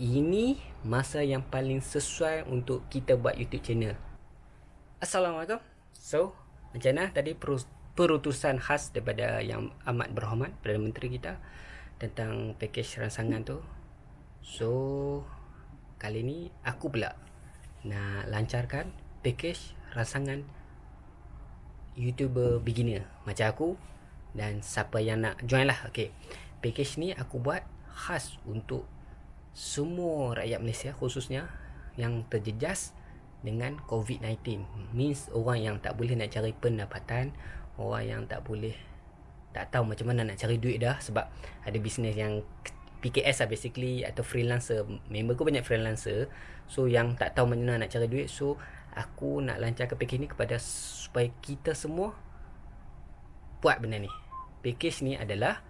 ini masa yang paling sesuai untuk kita buat YouTube channel. Assalamualaikum. So, macam mana tadi perutusan khas daripada yang amat berhormat Perdana Menteri kita tentang pakej rangsangan tu. So, kali ni aku pula nak lancarkan pakej rangsangan YouTuber beginner macam aku dan siapa yang nak join lah. Okay. Pakej ni aku buat khas untuk semua rakyat Malaysia khususnya yang terjejas dengan COVID-19 means orang yang tak boleh nak cari pendapatan orang yang tak boleh tak tahu macam mana nak cari duit dah sebab ada bisnes yang PKS lah basically atau freelancer. Member aku banyak freelancer so yang tak tahu macam mana nak cari duit so aku nak lancarkan package ni kepada supaya kita semua buat benda ni. Package ni adalah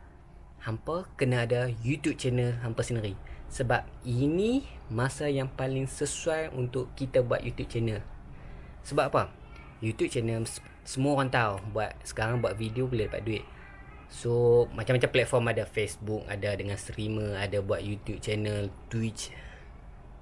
hampa kena ada YouTube channel hampa sendiri sebab ini masa yang paling sesuai untuk kita buat YouTube channel. Sebab apa? YouTube channel semua orang tahu buat sekarang buat video boleh dapat duit. So macam-macam platform ada Facebook, ada dengan streamer, ada buat YouTube channel, Twitch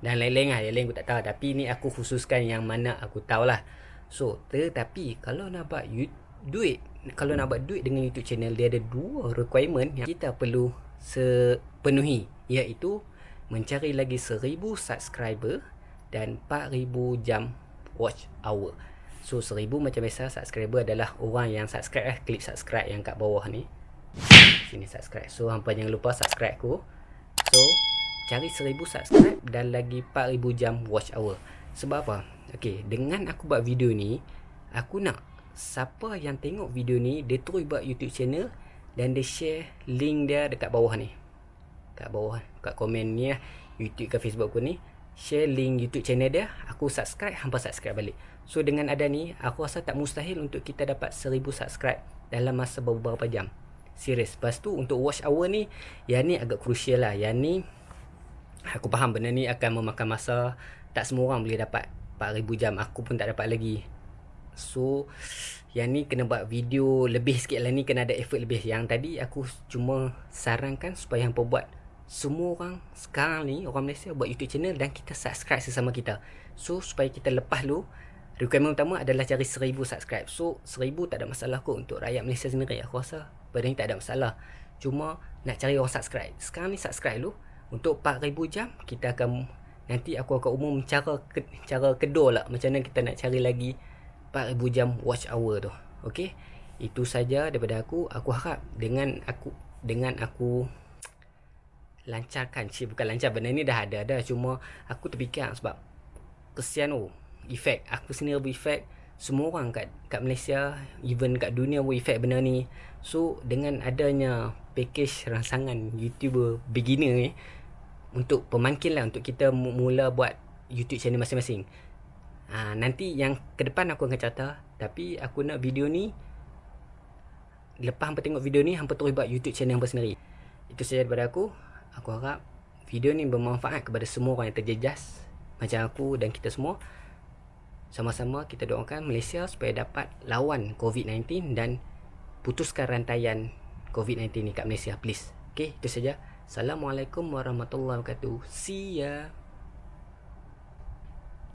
dan lain-lain lah. Yang lain aku tak tahu tapi ni aku khususkan yang mana aku tahu lah. So tetapi kalau nak buat YouTube, duit kalau nak buat duit dengan YouTube channel dia ada dua requirement yang kita perlu sepenuhi iaitu mencari lagi 1000 subscriber dan 4000 jam watch hour. So 1000 macam biasa subscriber adalah orang yang subscribe eh klik subscribe yang kat bawah ni. Sini subscribe. So hampa jangan lupa subscribe aku. So cari 1000 subscribe dan lagi 4000 jam watch hour. Sebab apa? Okey, dengan aku buat video ni, aku nak siapa yang tengok video ni dia terus buat YouTube channel dan dia share link dia dekat bawah ni kat bawah kat komen ni lah YouTube ke Facebook aku ni share link YouTube channel dia. Aku subscribe hampa subscribe balik. So dengan ada ni aku rasa tak mustahil untuk kita dapat 1000 subscribe dalam masa beberapa jam. Serius. Lepas tu untuk watch hour ni yang ni agak crucial lah. Yang ni aku faham benda ni akan memakan masa. Tak semua orang boleh dapat 4000 jam. Aku pun tak dapat lagi. So yang ni kena buat video lebih sikit lah. Ni kena ada effort lebih. Yang tadi aku cuma sarankan supaya hampa buat semua orang sekarang ni orang Malaysia buat YouTube channel dan kita subscribe sesama kita. So supaya kita lepas lu requirement utama adalah cari 1000 subscribe. So 1000 tak ada masalah kot untuk rakyat Malaysia sendiri aku rasa. Benda ni tak ada masalah. Cuma nak cari orang subscribe. Sekarang ni subscribe lu untuk 4000 jam kita akan nanti aku akan umum cara ke, cara kedua lah macam mana kita nak cari lagi 4000 jam watch hour tu. Okey. Itu saja daripada aku. Aku harap dengan aku dengan aku lancarkan. Cik bukan lancar. Benda ni dah ada dah. Cuma aku terfikir sebab kesian oh efek aku sendiri berefek semua orang kat kat Malaysia even kat dunia pun efek benda ni. So dengan adanya package rangsangan YouTuber beginner ni untuk pemangkin lah untuk kita mula buat YouTube channel masing-masing. Ha, nanti yang ke depan aku akan cerita tapi aku nak video ni lepas hampa tengok video ni hampa terus buat YouTube channel hampa sendiri. Itu saja daripada aku Aku harap video ni bermanfaat kepada semua orang yang terjejas macam aku dan kita semua. Sama-sama kita doakan Malaysia supaya dapat lawan COVID-19 dan putuskan rantaian COVID-19 ni kat Malaysia please. Okay, itu saja. Assalamualaikum warahmatullahi wabarakatuh. See ya.